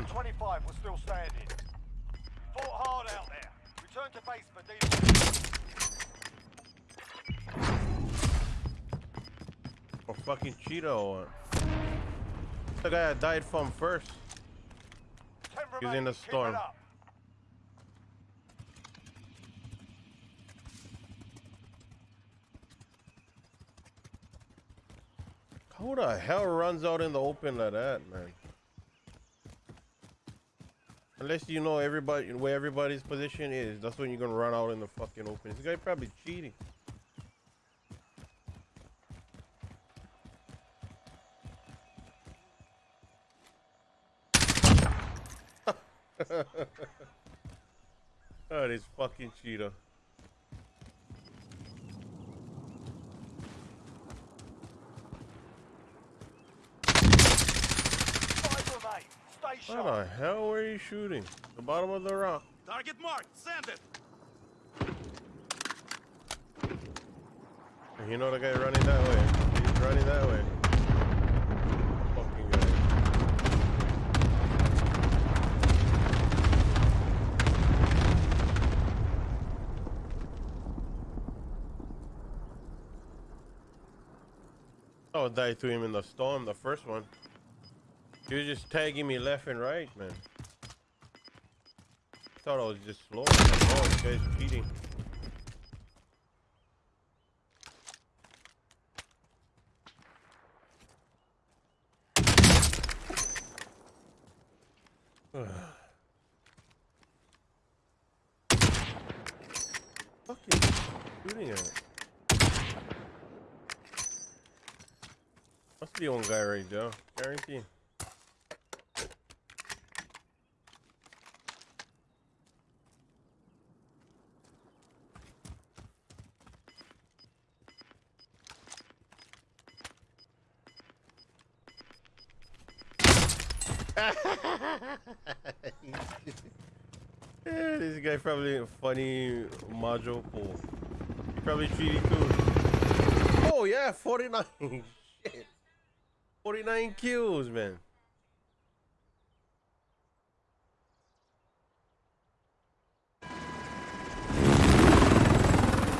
of 25 was still standing. Fought hard out there. Return to base for debriefing. Or fucking Cheeto The guy I died from first. He's in the storm. Who the hell runs out in the open like that, man? Unless you know everybody where everybody's position is, that's when you're gonna run out in the fucking open. This guy probably cheating. oh, this fucking cheater. What the hell were you shooting? The bottom of the rock. Target marked. Send it. You know the guy running that way. He's running that way. Fucking guy. Oh, I would die to him in the storm, the first one. Was just tagging me left and right, man. Thought I was just slow. Oh, this guy's cheating. Fucking shooting at it. Must be one guy right there. Guarantee. Yeah, this guy probably a funny module pull. He probably cheating too. Oh yeah, 49. Shit. 49 kills, man.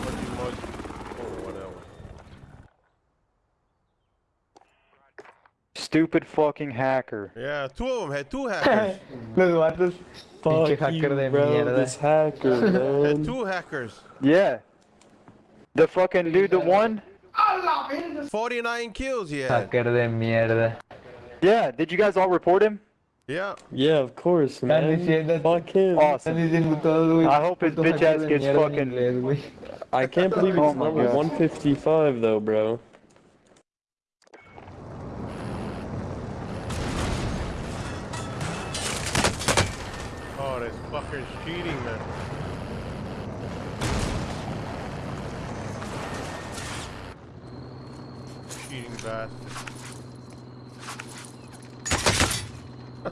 Fucking mod- oh, whatever. Stupid fucking hacker. Yeah, two of them had two hackers. Los vatos. Pinche Fuck hacker you, de bro, mierda. this hacker, had two hackers. Yeah. The fucking dude, the one? 49 kills he had. Hacker de mierda. Yeah, did you guys all report him? Yeah. Yeah, of course, Están man. diciendo, Fuck him. Awesome. diciendo todo, güey. I hope his bitch ass gets fucking- inglés. I can't believe Oh he's my number God. 155 though, bro. Fucker's cheating, man. Cheating bastard.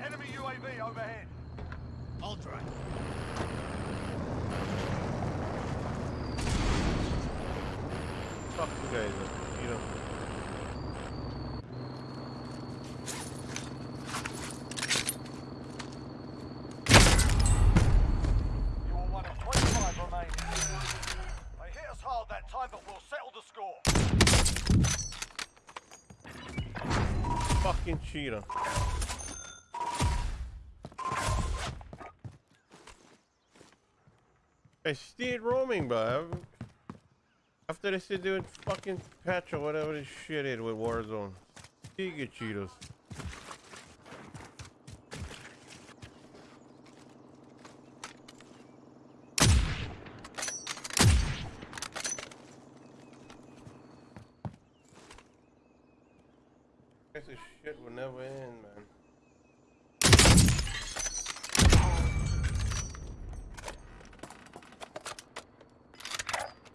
Enemy UAV overhead. Ultra. Fuck you guys, you know. You are one of 25 remaining. They hit us hard that time, but we'll settle the score. Fucking cheater. I stayed roaming, bro. After they said doing fucking patch or whatever this shit is with Warzone. You get cheaters. This shit will never end, man.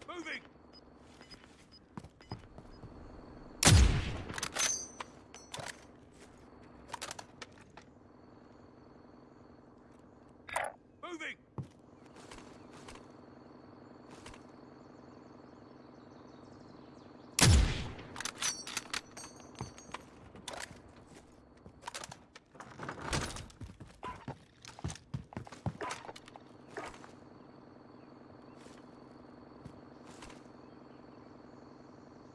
Moving. Moving.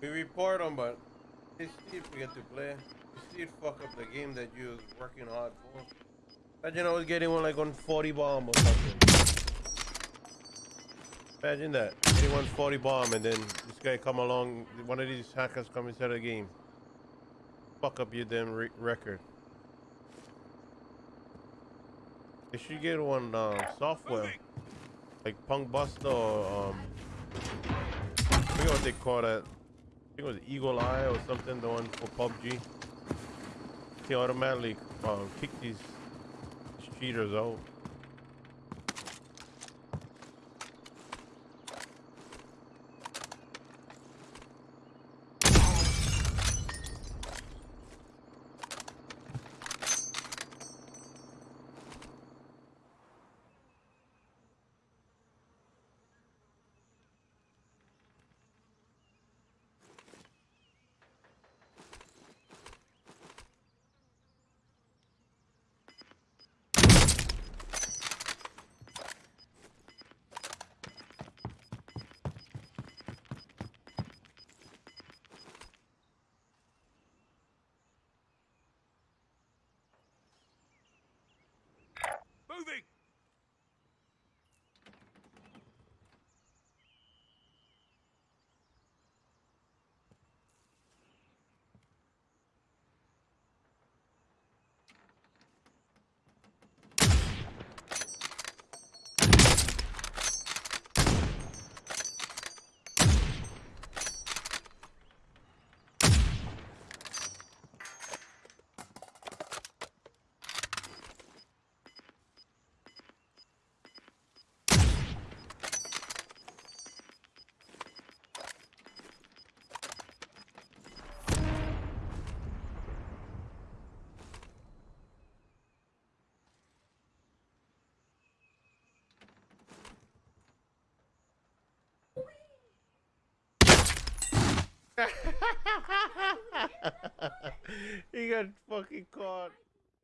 We report them, but they still forget to play. They still fuck up the game that you was working hard for. Imagine I was getting one like on 40 bomb or something. Imagine that. Getting one 40 bomb and then this guy come along, one of these hackers come inside the game. Fuck up your damn re record. They should get one um, software. Like PunkBuster or um I forget what they call that. It was Eagle Eye or something, the one for PUBG. They automatically um, kick these cheaters out. Moving. he got fucking caught.